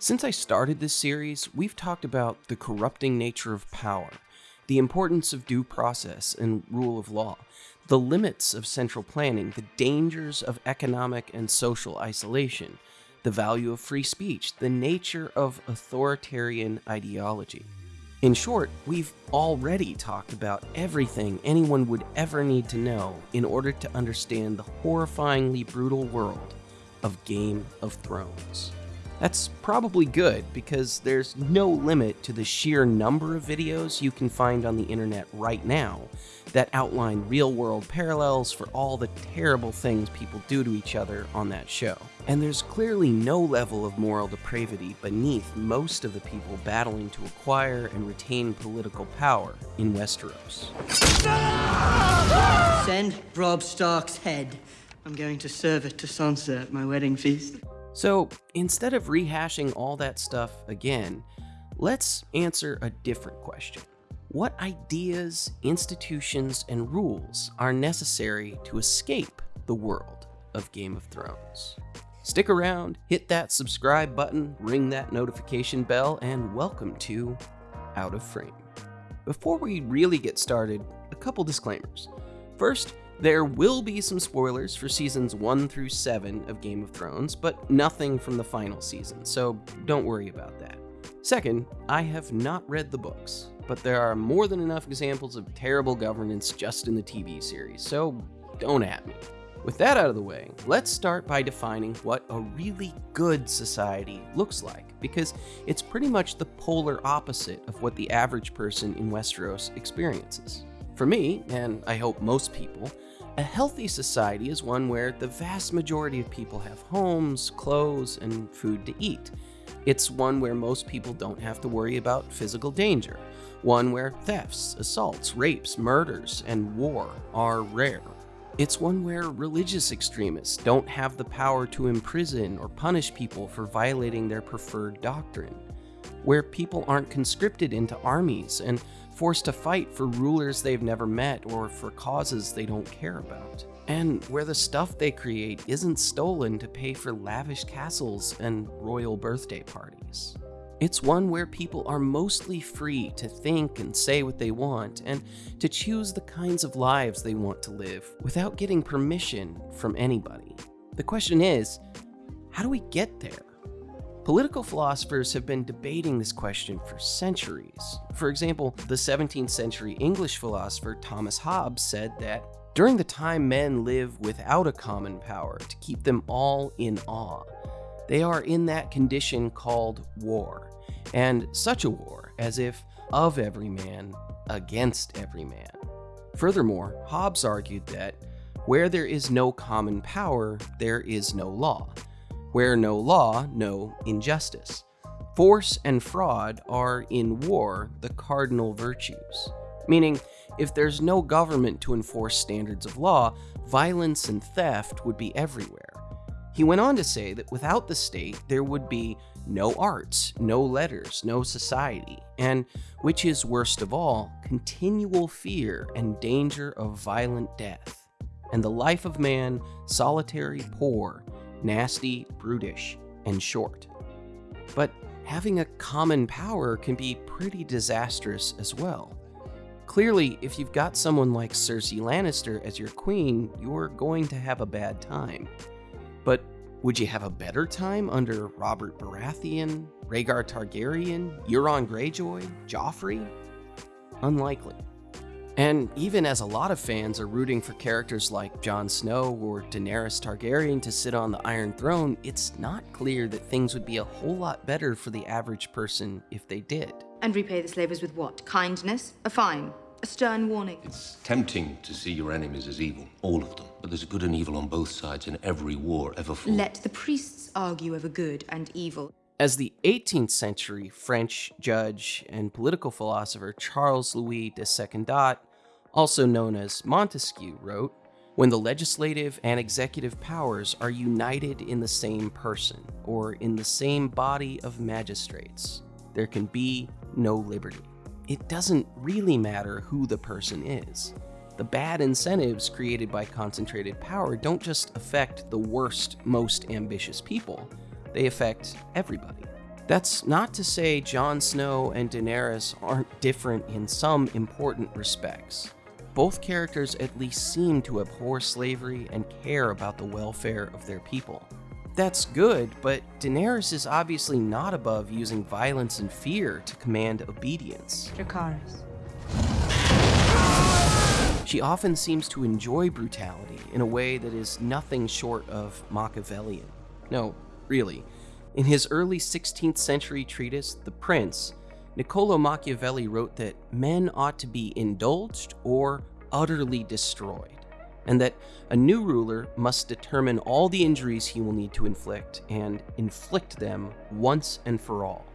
Since I started this series, we've talked about the corrupting nature of power, the importance of due process and rule of law, the limits of central planning, the dangers of economic and social isolation, the value of free speech, the nature of authoritarian ideology. In short, we've already talked about everything anyone would ever need to know in order to understand the horrifyingly brutal world of Game of Thrones. That's probably good because there's no limit to the sheer number of videos you can find on the internet right now that outline real world parallels for all the terrible things people do to each other on that show. And there's clearly no level of moral depravity beneath most of the people battling to acquire and retain political power in Westeros. Send Robb Stark's head. I'm going to serve it to Sansa at my wedding feast. So instead of rehashing all that stuff again, let's answer a different question. What ideas, institutions, and rules are necessary to escape the world of Game of Thrones? Stick around, hit that subscribe button, ring that notification bell, and welcome to Out of Frame. Before we really get started, a couple disclaimers. First, there will be some spoilers for seasons 1 through 7 of Game of Thrones, but nothing from the final season, so don't worry about that. Second, I have not read the books, but there are more than enough examples of terrible governance just in the TV series, so don't at me. With that out of the way, let's start by defining what a really good society looks like, because it's pretty much the polar opposite of what the average person in Westeros experiences. For me, and I hope most people, a healthy society is one where the vast majority of people have homes, clothes, and food to eat. It's one where most people don't have to worry about physical danger. One where thefts, assaults, rapes, murders, and war are rare. It's one where religious extremists don't have the power to imprison or punish people for violating their preferred doctrine. Where people aren't conscripted into armies and forced to fight for rulers they've never met or for causes they don't care about. And where the stuff they create isn't stolen to pay for lavish castles and royal birthday parties. It's one where people are mostly free to think and say what they want and to choose the kinds of lives they want to live without getting permission from anybody. The question is, how do we get there? Political philosophers have been debating this question for centuries. For example, the 17th century English philosopher Thomas Hobbes said that during the time men live without a common power to keep them all in awe, they are in that condition called war, and such a war as if of every man against every man. Furthermore, Hobbes argued that where there is no common power, there is no law, where no law, no injustice. Force and fraud are in war the cardinal virtues, meaning if there's no government to enforce standards of law, violence and theft would be everywhere. He went on to say that without the state, there would be no arts, no letters, no society, and, which is worst of all, continual fear and danger of violent death, and the life of man solitary, poor, nasty, brutish, and short. But having a common power can be pretty disastrous as well. Clearly, if you've got someone like Cersei Lannister as your queen, you're going to have a bad time. But would you have a better time under Robert Baratheon, Rhaegar Targaryen, Euron Greyjoy, Joffrey? Unlikely. And even as a lot of fans are rooting for characters like Jon Snow or Daenerys Targaryen to sit on the Iron Throne, it's not clear that things would be a whole lot better for the average person if they did. And repay the slavers with what? Kindness? A fine? A stern warning? It's tempting to see your enemies as evil, all of them. But there's good and evil on both sides in every war ever fought. Let the priests argue over good and evil. As the 18th century French judge and political philosopher Charles Louis de Secondat also known as Montesquieu, wrote When the legislative and executive powers are united in the same person, or in the same body of magistrates, there can be no liberty. It doesn't really matter who the person is. The bad incentives created by concentrated power don't just affect the worst, most ambitious people, they affect everybody. That's not to say Jon Snow and Daenerys aren't different in some important respects. Both characters at least seem to abhor slavery and care about the welfare of their people. That's good, but Daenerys is obviously not above using violence and fear to command obedience. Dracarys. She often seems to enjoy brutality in a way that is nothing short of Machiavellian. No, really. In his early 16th century treatise, The Prince, Niccolo Machiavelli wrote that men ought to be indulged or utterly destroyed, and that a new ruler must determine all the injuries he will need to inflict and inflict them once and for all.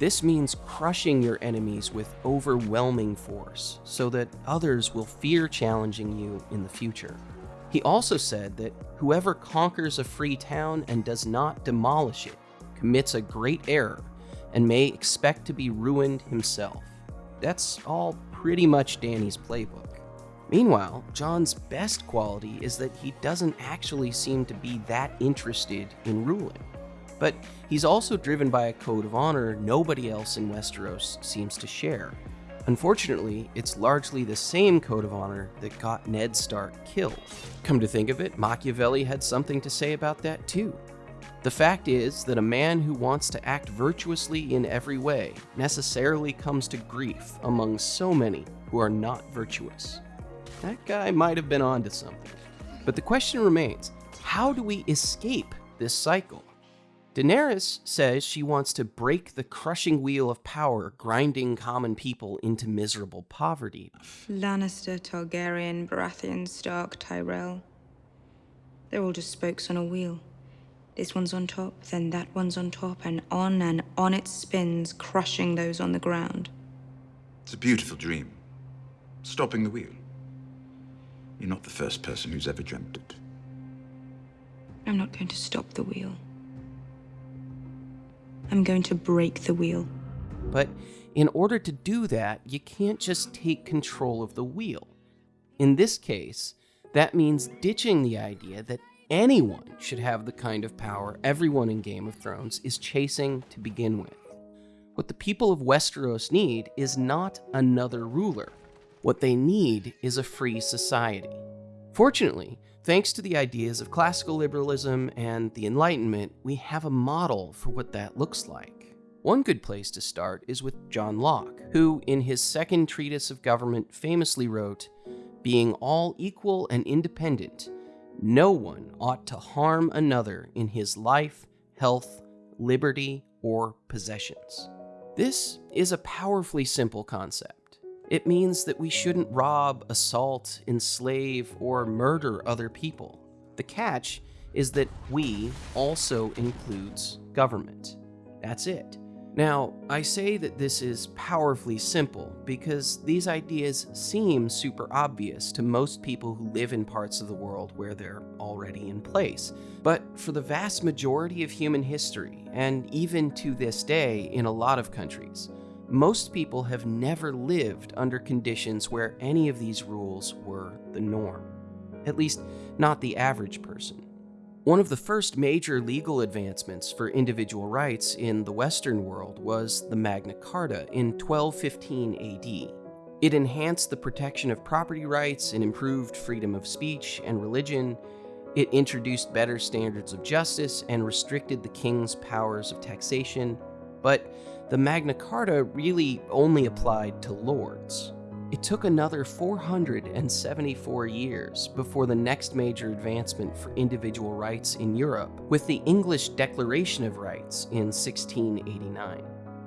This means crushing your enemies with overwhelming force so that others will fear challenging you in the future. He also said that whoever conquers a free town and does not demolish it commits a great error and may expect to be ruined himself. That's all pretty much Dany's playbook. Meanwhile, Jon's best quality is that he doesn't actually seem to be that interested in ruling. But he's also driven by a code of honor nobody else in Westeros seems to share. Unfortunately, it's largely the same code of honor that got Ned Stark killed. Come to think of it, Machiavelli had something to say about that too. The fact is that a man who wants to act virtuously in every way necessarily comes to grief among so many who are not virtuous. That guy might have been onto something. But the question remains how do we escape this cycle? Daenerys says she wants to break the crushing wheel of power grinding common people into miserable poverty. Lannister, Targaryen, Baratheon, Stark, Tyrell. They're all just spokes on a wheel. This one's on top, then that one's on top, and on and on it spins, crushing those on the ground. It's a beautiful dream. Stopping the wheel. You're not the first person who's ever dreamt it. I'm not going to stop the wheel. I'm going to break the wheel. But in order to do that, you can't just take control of the wheel. In this case, that means ditching the idea that anyone should have the kind of power everyone in Game of Thrones is chasing to begin with. What the people of Westeros need is not another ruler. What they need is a free society. Fortunately, thanks to the ideas of classical liberalism and the Enlightenment, we have a model for what that looks like. One good place to start is with John Locke, who, in his second treatise of government, famously wrote, Being all equal and independent, no one ought to harm another in his life, health, liberty, or possessions. This is a powerfully simple concept. It means that we shouldn't rob, assault, enslave, or murder other people. The catch is that we also includes government. That's it. Now, I say that this is powerfully simple because these ideas seem super obvious to most people who live in parts of the world where they're already in place. But for the vast majority of human history, and even to this day in a lot of countries, most people have never lived under conditions where any of these rules were the norm. At least, not the average person. One of the first major legal advancements for individual rights in the Western world was the Magna Carta in 1215 AD. It enhanced the protection of property rights and improved freedom of speech and religion. It introduced better standards of justice and restricted the king's powers of taxation. But the Magna Carta really only applied to lords. It took another 474 years before the next major advancement for individual rights in Europe, with the English Declaration of Rights in 1689.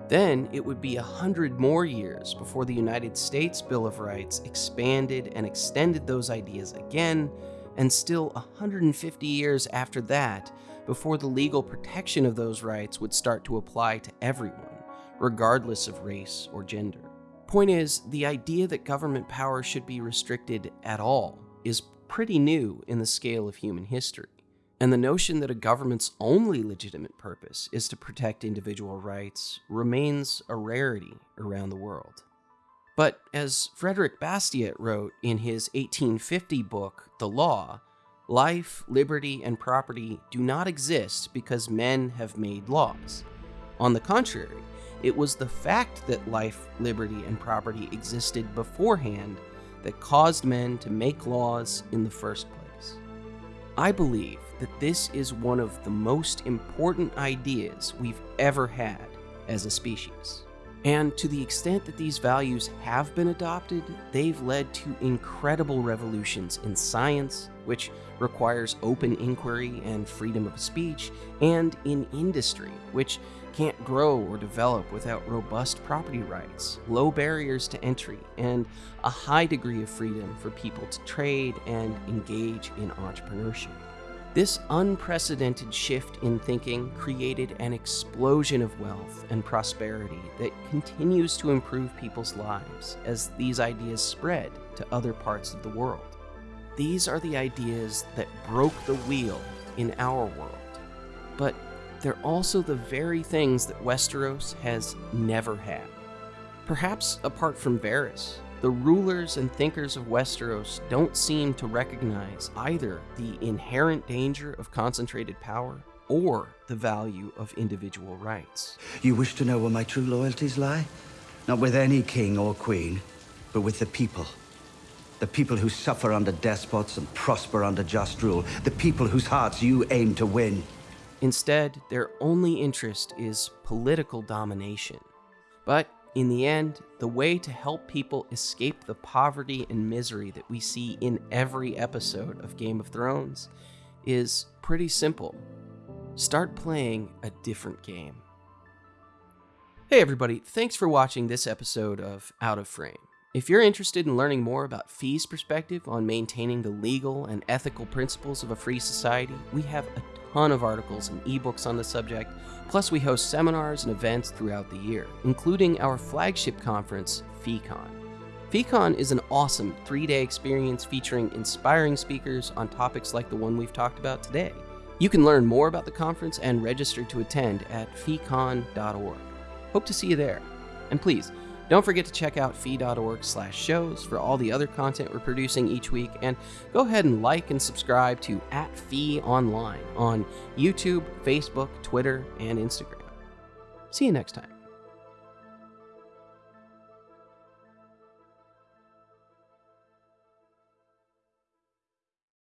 Then it would be a hundred more years before the United States Bill of Rights expanded and extended those ideas again, and still 150 years after that before the legal protection of those rights would start to apply to everyone regardless of race or gender. Point is, the idea that government power should be restricted at all is pretty new in the scale of human history. And the notion that a government's only legitimate purpose is to protect individual rights remains a rarity around the world. But as Frederick Bastiat wrote in his 1850 book, The Law, life, liberty, and property do not exist because men have made laws. On the contrary, it was the fact that life, liberty, and property existed beforehand that caused men to make laws in the first place. I believe that this is one of the most important ideas we've ever had as a species. And to the extent that these values have been adopted, they've led to incredible revolutions in science, which requires open inquiry and freedom of speech, and in industry, which can't grow or develop without robust property rights, low barriers to entry, and a high degree of freedom for people to trade and engage in entrepreneurship. This unprecedented shift in thinking created an explosion of wealth and prosperity that continues to improve people's lives as these ideas spread to other parts of the world. These are the ideas that broke the wheel in our world. But they're also the very things that Westeros has never had. Perhaps apart from Varys, the rulers and thinkers of Westeros don't seem to recognize either the inherent danger of concentrated power or the value of individual rights. You wish to know where my true loyalties lie? Not with any king or queen, but with the people. The people who suffer under despots and prosper under just rule. The people whose hearts you aim to win. Instead, their only interest is political domination. But in the end, the way to help people escape the poverty and misery that we see in every episode of Game of Thrones is pretty simple. Start playing a different game. Hey everybody, thanks for watching this episode of Out of Frame. If you're interested in learning more about Fee's perspective on maintaining the legal and ethical principles of a free society, we have a ton of articles and ebooks on the subject, plus we host seminars and events throughout the year, including our flagship conference, FeeCon. FeeCon is an awesome three-day experience featuring inspiring speakers on topics like the one we've talked about today. You can learn more about the conference and register to attend at feecon.org. Hope to see you there. And please, don't forget to check out fee.org slash shows for all the other content we're producing each week, and go ahead and like and subscribe to at Fee Online on YouTube, Facebook, Twitter, and Instagram. See you next time.